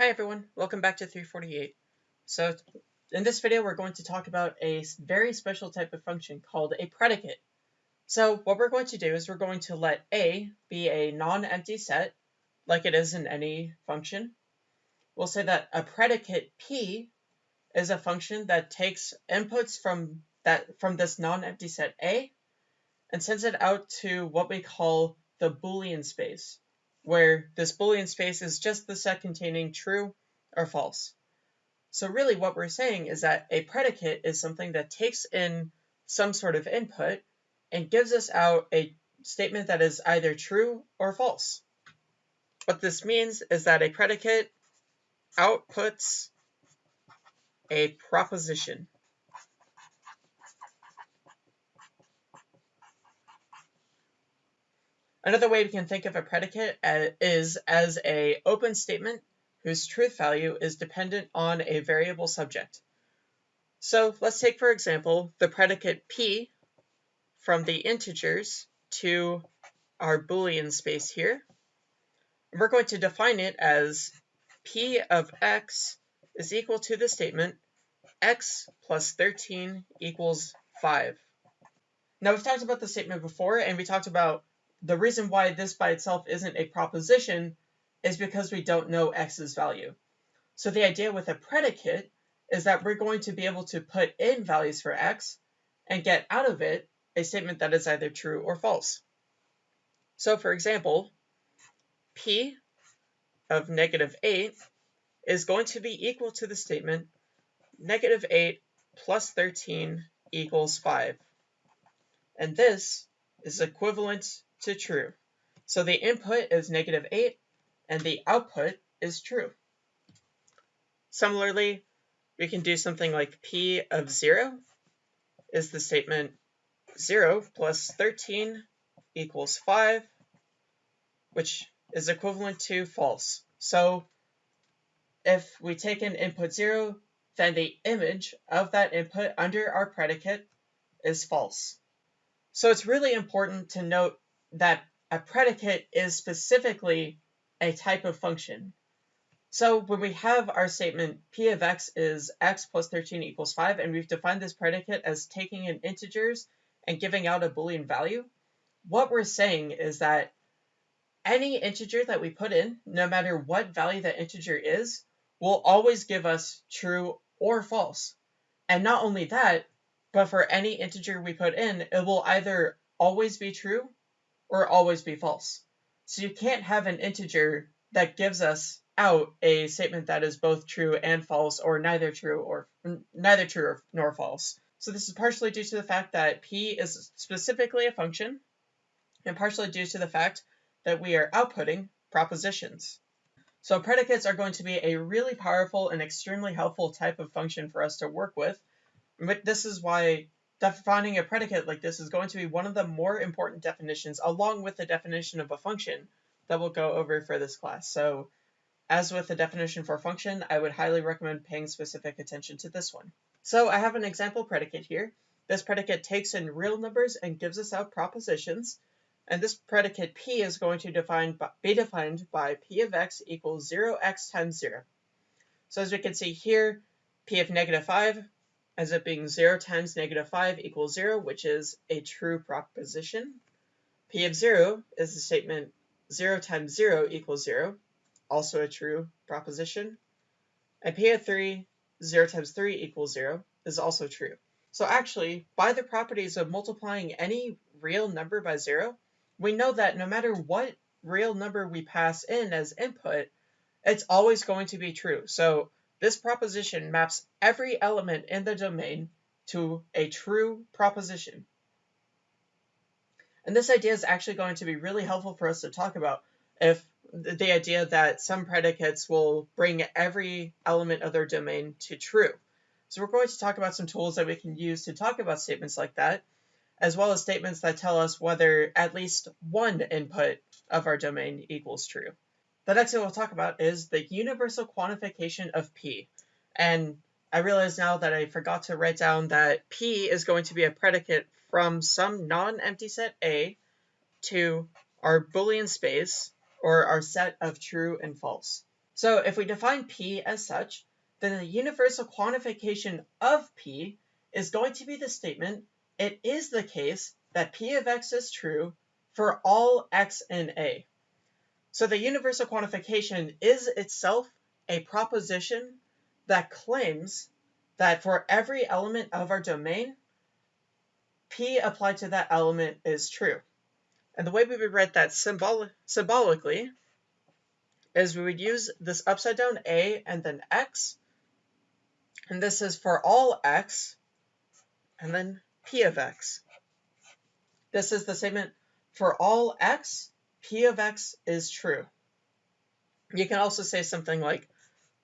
Hi everyone, welcome back to 348. So in this video we're going to talk about a very special type of function called a predicate. So what we're going to do is we're going to let A be a non-empty set like it is in any function. We'll say that a predicate P is a function that takes inputs from that from this non-empty set A and sends it out to what we call the Boolean space where this Boolean space is just the set containing true or false. So really what we're saying is that a predicate is something that takes in some sort of input and gives us out a statement that is either true or false. What this means is that a predicate outputs a proposition. Another way we can think of a predicate uh, is as a open statement whose truth value is dependent on a variable subject. So let's take, for example, the predicate p from the integers to our Boolean space here. We're going to define it as p of x is equal to the statement x plus 13 equals 5. Now we've talked about the statement before, and we talked about the reason why this by itself isn't a proposition is because we don't know x's value. So the idea with a predicate is that we're going to be able to put in values for x and get out of it a statement that is either true or false. So for example, p of negative 8 is going to be equal to the statement negative 8 plus 13 equals 5. And this is equivalent to true. So the input is negative 8 and the output is true. Similarly, we can do something like p of 0 is the statement 0 plus 13 equals 5, which is equivalent to false. So if we take an input 0, then the image of that input under our predicate is false. So it's really important to note that a predicate is specifically a type of function. So when we have our statement p of x is x plus 13 equals 5, and we've defined this predicate as taking in integers and giving out a Boolean value, what we're saying is that any integer that we put in, no matter what value that integer is, will always give us true or false. And not only that, but for any integer we put in, it will either always be true or always be false. So you can't have an integer that gives us out a statement that is both true and false or neither true or neither true nor false. So this is partially due to the fact that p is specifically a function and partially due to the fact that we are outputting propositions. So predicates are going to be a really powerful and extremely helpful type of function for us to work with. But this is why defining a predicate like this is going to be one of the more important definitions along with the definition of a function that we'll go over for this class. So as with the definition for function, I would highly recommend paying specific attention to this one. So I have an example predicate here. This predicate takes in real numbers and gives us out propositions. And this predicate p is going to define, be defined by p of x equals 0x times 0. So as we can see here, p of negative 5 as it being 0 times negative 5 equals 0, which is a true proposition. P of 0 is the statement 0 times 0 equals 0, also a true proposition. And P of 3, 0 times 3 equals 0, is also true. So actually, by the properties of multiplying any real number by 0, we know that no matter what real number we pass in as input, it's always going to be true. So this proposition maps every element in the domain to a true proposition. And this idea is actually going to be really helpful for us to talk about if the idea that some predicates will bring every element of their domain to true. So we're going to talk about some tools that we can use to talk about statements like that, as well as statements that tell us whether at least one input of our domain equals true. The next thing we'll talk about is the universal quantification of P. And I realize now that I forgot to write down that P is going to be a predicate from some non-empty set A to our Boolean space, or our set of true and false. So if we define P as such, then the universal quantification of P is going to be the statement, it is the case that P of x is true for all x in A. So the universal quantification is itself a proposition that claims that for every element of our domain, P applied to that element is true. And the way we would write that symbol symbolically is we would use this upside down A and then X. And this is for all X and then P of X. This is the statement for all X, P of X is true. You can also say something like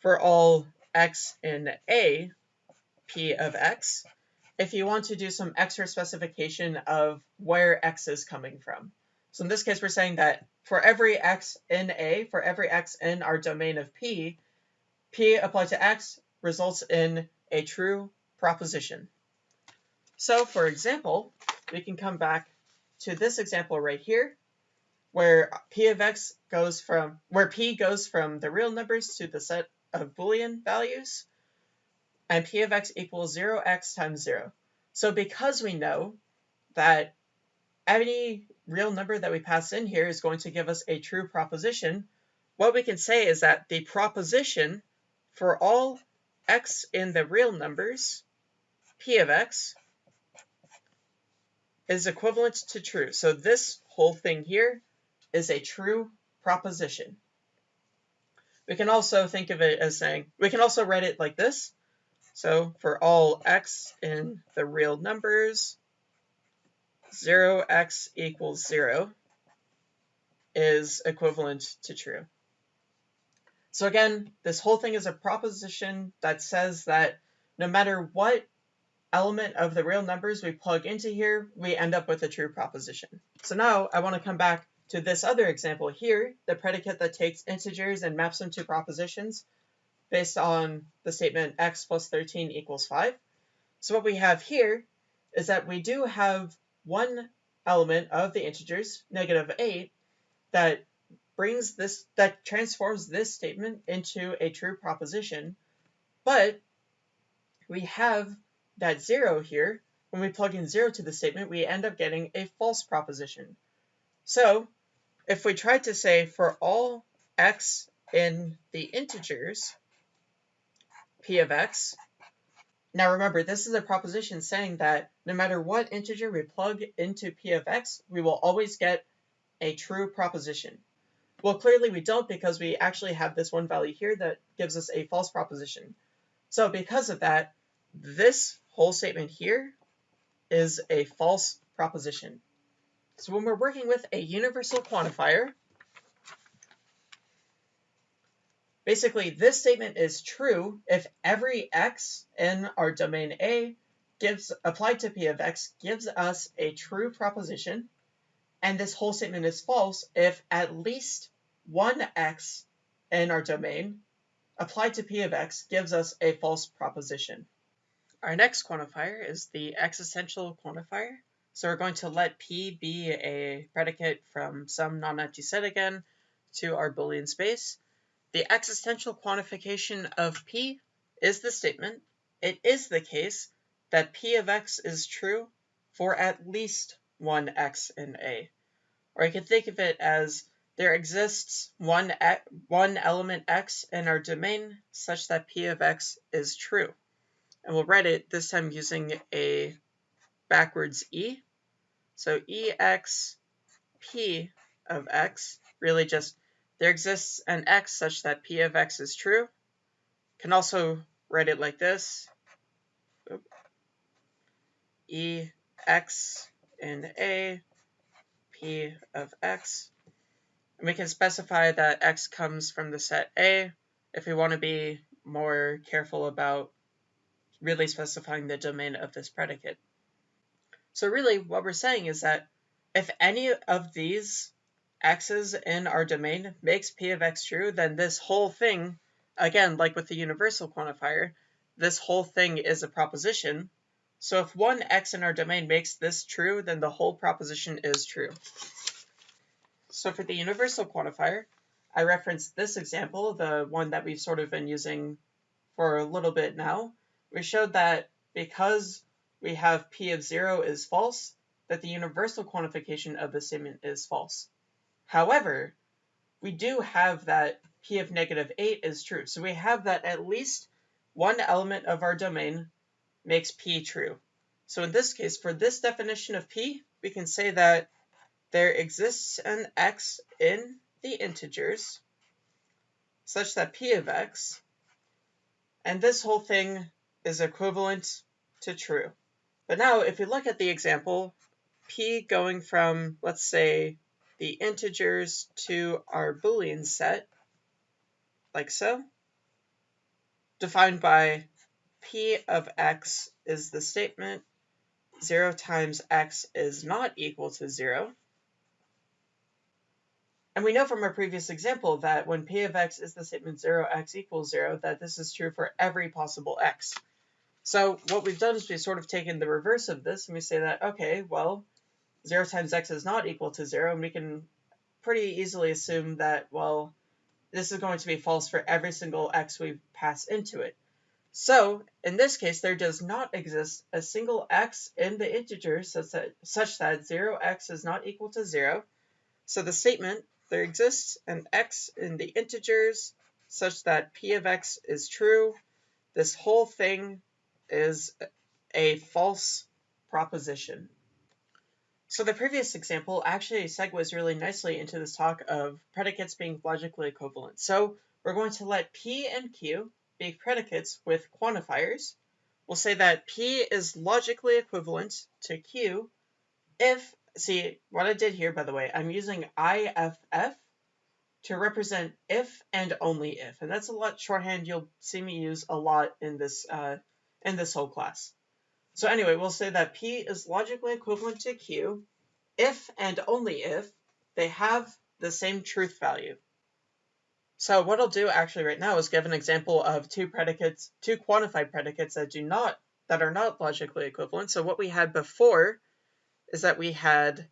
for all X in A, P of X, if you want to do some extra specification of where X is coming from. So in this case, we're saying that for every x in A, for every x in our domain of P, P applied to x results in a true proposition. So for example, we can come back to this example right here, where P of x goes from, where P goes from the real numbers to the set of Boolean values, and P of x equals 0x times 0. So because we know that any real number that we pass in here is going to give us a true proposition, what we can say is that the proposition for all x in the real numbers, p of x, is equivalent to true. So this whole thing here is a true proposition. We can also think of it as saying, we can also write it like this. So for all x in the real numbers, 0x equals 0 is equivalent to true. So again, this whole thing is a proposition that says that no matter what element of the real numbers we plug into here, we end up with a true proposition. So now I want to come back to this other example here, the predicate that takes integers and maps them to propositions based on the statement x plus 13 equals 5. So what we have here is that we do have one element of the integers, negative 8, that brings this, that transforms this statement into a true proposition, but we have that 0 here. When we plug in 0 to the statement, we end up getting a false proposition. So if we try to say for all x in the integers, p of x, now remember, this is a proposition saying that no matter what integer we plug into p of x, we will always get a true proposition. Well, clearly we don't because we actually have this one value here that gives us a false proposition. So because of that, this whole statement here is a false proposition. So when we're working with a universal quantifier, Basically, this statement is true if every x in our domain A gives applied to p of x gives us a true proposition, and this whole statement is false if at least one x in our domain applied to p of x gives us a false proposition. Our next quantifier is the existential quantifier. So we're going to let p be a predicate from some non-empty set again to our Boolean space. The existential quantification of P is the statement, it is the case, that P of x is true for at least one x in A. Or you can think of it as there exists one, one element x in our domain such that P of x is true. And we'll write it this time using a backwards E. So EX P of x really just there exists an x such that p of x is true. Can also write it like this. E x in A, p of x. And we can specify that x comes from the set A if we want to be more careful about really specifying the domain of this predicate. So really what we're saying is that if any of these x's in our domain makes p of x true, then this whole thing, again, like with the universal quantifier, this whole thing is a proposition. So if one x in our domain makes this true, then the whole proposition is true. So for the universal quantifier, I referenced this example, the one that we've sort of been using for a little bit now. We showed that because we have p of 0 is false, that the universal quantification of the statement is false. However, we do have that p of negative 8 is true. So we have that at least one element of our domain makes p true. So in this case, for this definition of p, we can say that there exists an x in the integers such that p of x, and this whole thing is equivalent to true. But now if we look at the example, p going from, let's say, the integers to our Boolean set, like so, defined by p of x is the statement 0 times x is not equal to 0. And we know from our previous example that when p of x is the statement 0x equals 0, that this is true for every possible x. So what we've done is we've sort of taken the reverse of this and we say that, okay, well, 0 times x is not equal to 0, and we can pretty easily assume that, well, this is going to be false for every single x we pass into it. So, in this case, there does not exist a single x in the integers such that, such that 0x is not equal to 0. So the statement there exists an x in the integers such that p of x is true. This whole thing is a false proposition. So the previous example actually segues really nicely into this talk of predicates being logically equivalent. So we're going to let p and q be predicates with quantifiers. We'll say that p is logically equivalent to q if see, what I did here, by the way, I'm using IFF to represent if and only if. And that's a lot shorthand you'll see me use a lot in this, uh, in this whole class. So anyway, we'll say that P is logically equivalent to Q if and only if they have the same truth value. So what I'll do actually right now is give an example of two predicates, two quantified predicates that do not, that are not logically equivalent. So what we had before is that we had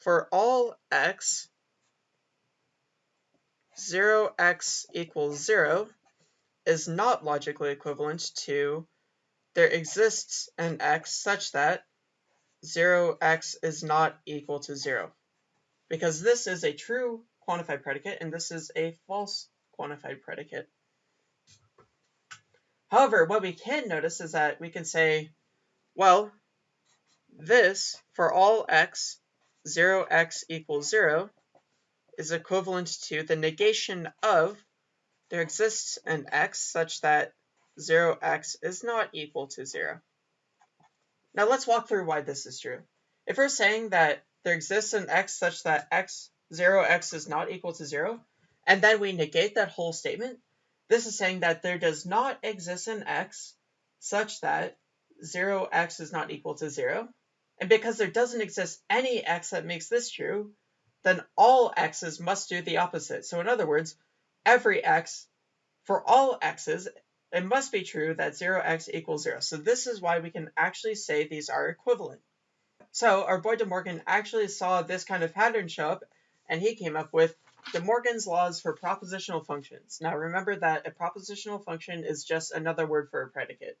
for all x, 0x equals 0 is not logically equivalent to there exists an x such that 0x is not equal to 0. Because this is a true quantified predicate and this is a false quantified predicate. However, what we can notice is that we can say, well, this, for all x, 0x equals 0, is equivalent to the negation of there exists an x such that 0x is not equal to 0. Now let's walk through why this is true. If we're saying that there exists an x such that x 0x is not equal to 0, and then we negate that whole statement, this is saying that there does not exist an x such that 0x is not equal to 0, and because there doesn't exist any x that makes this true, then all x's must do the opposite. So in other words, every x, for all x's, it must be true that 0x equals 0. So this is why we can actually say these are equivalent. So our boy De Morgan actually saw this kind of pattern show up, and he came up with De Morgan's laws for propositional functions. Now remember that a propositional function is just another word for a predicate.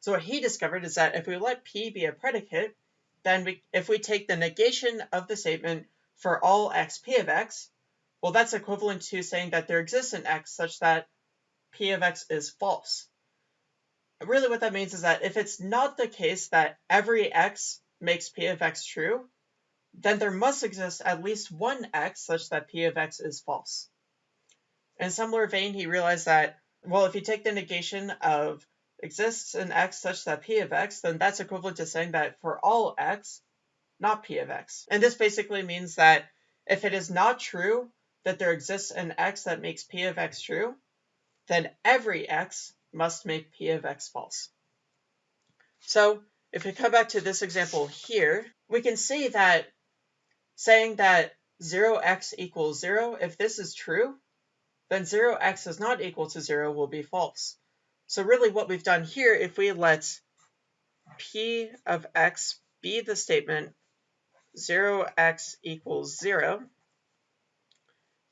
So what he discovered is that if we let p be a predicate, then we, if we take the negation of the statement for all x p of x, well, that's equivalent to saying that there exists an x such that p of x is false. Really what that means is that if it's not the case that every x makes p of x true, then there must exist at least one x such that p of x is false. In similar vein, he realized that, well, if you take the negation of exists an x such that p of x, then that's equivalent to saying that for all x, not p of x. And this basically means that if it is not true that there exists an x that makes p of x true, then every x must make p of x false. So if we come back to this example here, we can see that saying that 0x equals 0, if this is true, then 0x is not equal to 0 will be false. So really what we've done here, if we let p of x be the statement 0x equals 0,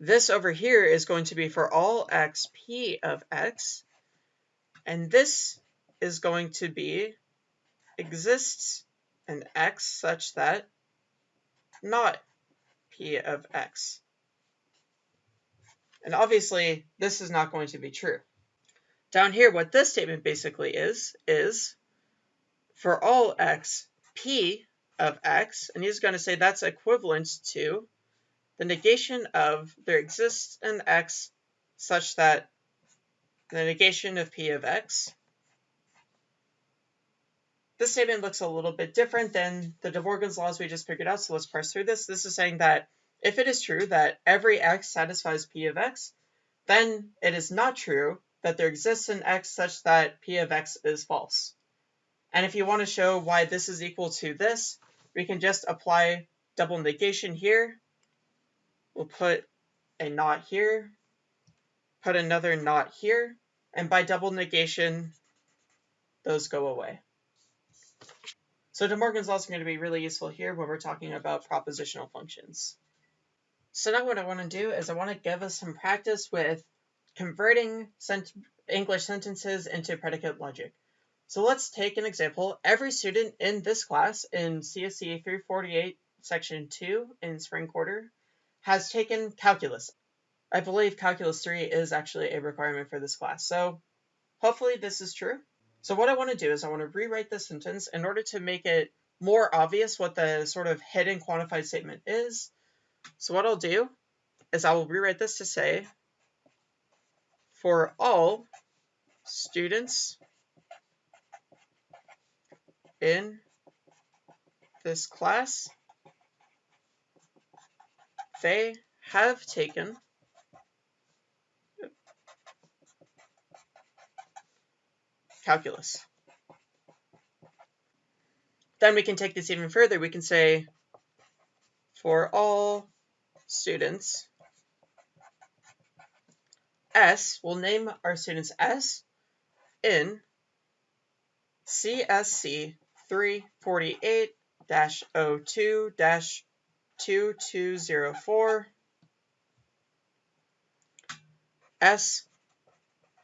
this over here is going to be for all x p of x, and this is going to be exists an x such that not p of x. And obviously, this is not going to be true. Down here, what this statement basically is, is for all x, p of x, and he's going to say that's equivalent to the negation of there exists an x such that the negation of p of x. This statement looks a little bit different than the de Morgan's laws we just figured out, so let's parse through this. This is saying that if it is true that every x satisfies p of x, then it is not true that there exists an x such that p of x is false. And if you want to show why this is equal to this, we can just apply double negation here. We'll put a not here, put another not here, and by double negation, those go away. So De Morgan's law is going to be really useful here when we're talking about propositional functions. So now what I want to do is I want to give us some practice with converting sent English sentences into predicate logic. So let's take an example. Every student in this class in CSC 348 section 2 in spring quarter has taken calculus. I believe calculus 3 is actually a requirement for this class. So hopefully this is true. So what I want to do is I want to rewrite this sentence in order to make it more obvious what the sort of hidden quantified statement is. So what I'll do is I will rewrite this to say for all students in this class, they have taken calculus. Then we can take this even further. We can say for all students, S, we'll name our students S in CSC 348-02-2204 S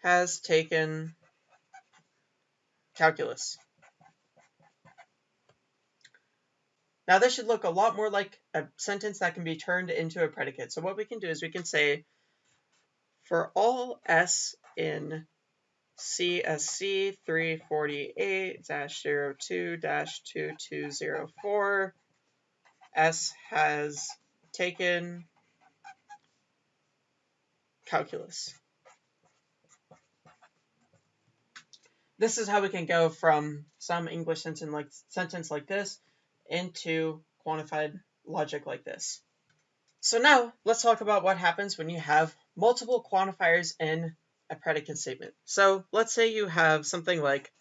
has taken calculus. Now this should look a lot more like a sentence that can be turned into a predicate. So what we can do is we can say, for all S in CSC 348-02-2204. S has taken calculus. This is how we can go from some English sentence like, sentence like this into quantified logic like this. So now let's talk about what happens when you have multiple quantifiers in a predicate statement. So let's say you have something like,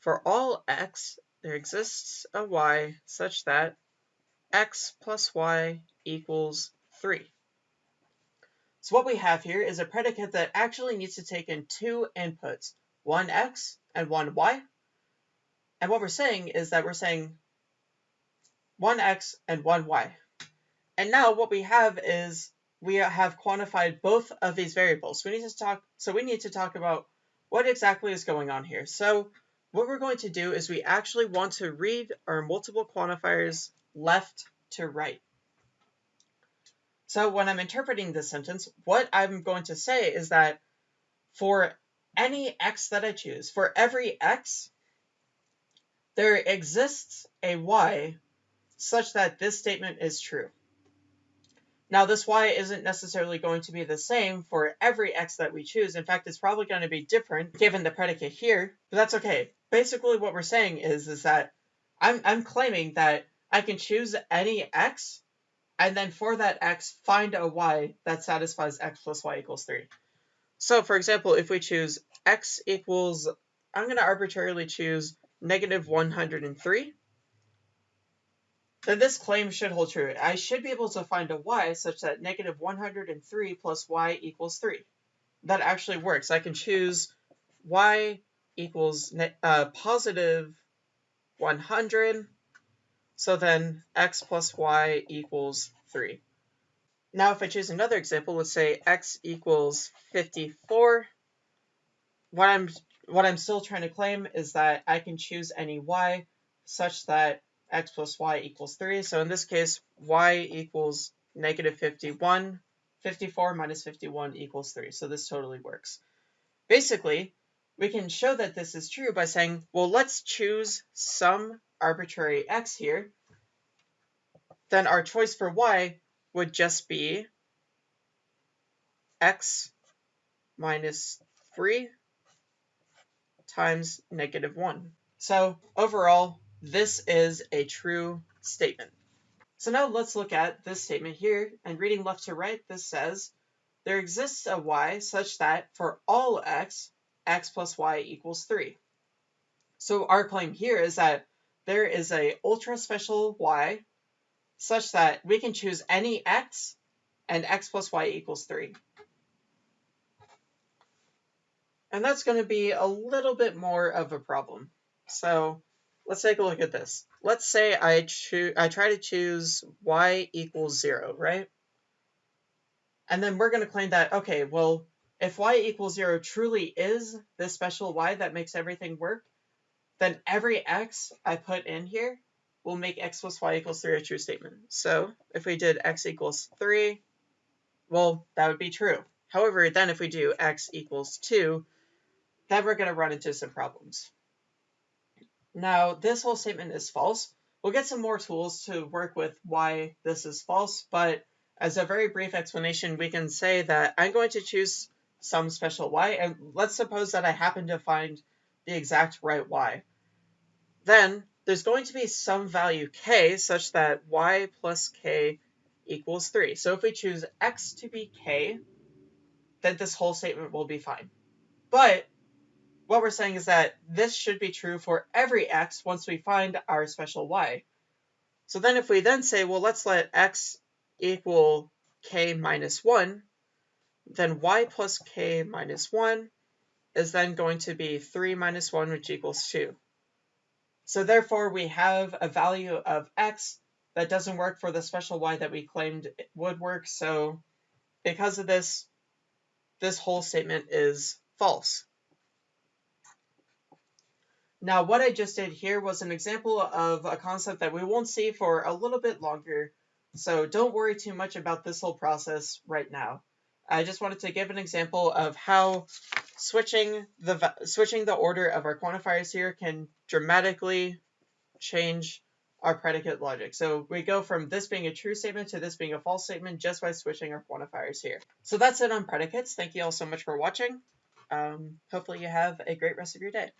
for all x, there exists a y such that x plus y equals 3. So what we have here is a predicate that actually needs to take in two inputs, one x and one y. And what we're saying is that we're saying one x and one y. And now what we have is we have quantified both of these variables. We need to talk, so we need to talk about what exactly is going on here. So what we're going to do is we actually want to read our multiple quantifiers left to right. So when I'm interpreting this sentence, what I'm going to say is that for any x that I choose, for every x, there exists a y such that this statement is true. Now, this y isn't necessarily going to be the same for every x that we choose. In fact, it's probably going to be different given the predicate here, but that's okay. Basically, what we're saying is, is that I'm, I'm claiming that I can choose any x, and then for that x, find a y that satisfies x plus y equals 3. So, for example, if we choose x equals, I'm going to arbitrarily choose negative 103, then this claim should hold true. I should be able to find a y such that negative 103 plus y equals 3. That actually works. I can choose y equals uh, positive 100, so then x plus y equals 3. Now if I choose another example, let's say x equals 54. What I'm what I'm still trying to claim is that I can choose any y such that x plus y equals 3. So in this case, y equals negative 51. 54 minus 51 equals 3. So this totally works. Basically, we can show that this is true by saying, well, let's choose some arbitrary x here. Then our choice for y would just be x minus 3 times negative 1. So overall, this is a true statement. So now let's look at this statement here, and reading left to right, this says, there exists a y such that for all x, x plus y equals 3. So our claim here is that there is a ultra special y such that we can choose any x and x plus y equals 3. And that's going to be a little bit more of a problem. So let's take a look at this. Let's say I choose I try to choose y equals 0, right? And then we're going to claim that, okay, well, if y equals 0 truly is this special y that makes everything work, then every x I put in here will make x plus y equals 3 a true statement. So if we did x equals 3, well, that would be true. However, then if we do x equals 2, then we're going to run into some problems. Now, this whole statement is false. We'll get some more tools to work with why this is false, but as a very brief explanation, we can say that I'm going to choose some special y, and let's suppose that I happen to find the exact right y. Then there's going to be some value k such that y plus k equals 3. So if we choose x to be k, then this whole statement will be fine. But what we're saying is that this should be true for every x once we find our special y. So then if we then say, well, let's let x equal k minus 1, then y plus k minus 1 is then going to be 3 minus 1, which equals 2. So therefore, we have a value of x that doesn't work for the special y that we claimed would work. So because of this, this whole statement is false. Now, what I just did here was an example of a concept that we won't see for a little bit longer, so don't worry too much about this whole process right now. I just wanted to give an example of how switching the switching the order of our quantifiers here can dramatically change our predicate logic. So we go from this being a true statement to this being a false statement just by switching our quantifiers here. So that's it on predicates. Thank you all so much for watching. Um, hopefully you have a great rest of your day.